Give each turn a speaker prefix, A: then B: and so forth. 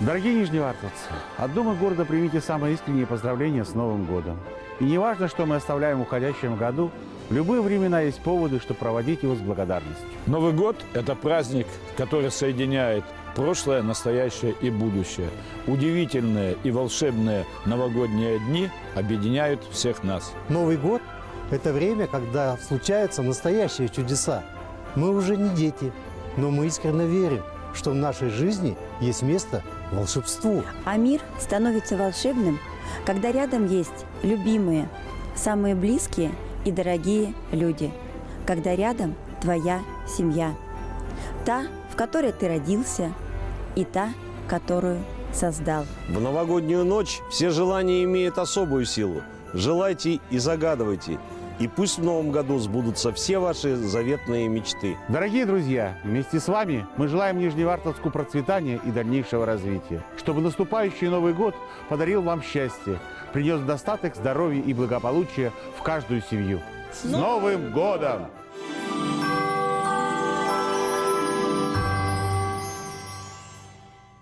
A: Дорогие нижневартовцы, от Думы города примите самые искренние поздравления с Новым годом. И не важно, что мы оставляем в уходящем году, в любые времена есть поводы, чтобы проводить его с благодарностью.
B: Новый год – это праздник, который соединяет прошлое, настоящее и будущее. Удивительные и волшебные новогодние дни объединяют всех нас.
C: Новый год – это время, когда случаются настоящие чудеса. Мы уже не дети, но мы искренне верим, что в нашей жизни есть место волшебству.
D: А мир становится волшебным, когда рядом есть любимые, самые близкие и дорогие люди. Когда рядом твоя семья. Та, в которой ты родился, и та, которую создал.
E: В новогоднюю ночь все желания имеют особую силу. Желайте и загадывайте. И пусть в новом году сбудутся все ваши заветные мечты.
A: Дорогие друзья, вместе с вами мы желаем Нижневартовску процветания и дальнейшего развития. Чтобы наступающий Новый год подарил вам счастье, принес достаток, здоровье и благополучие в каждую семью. С Новым годом!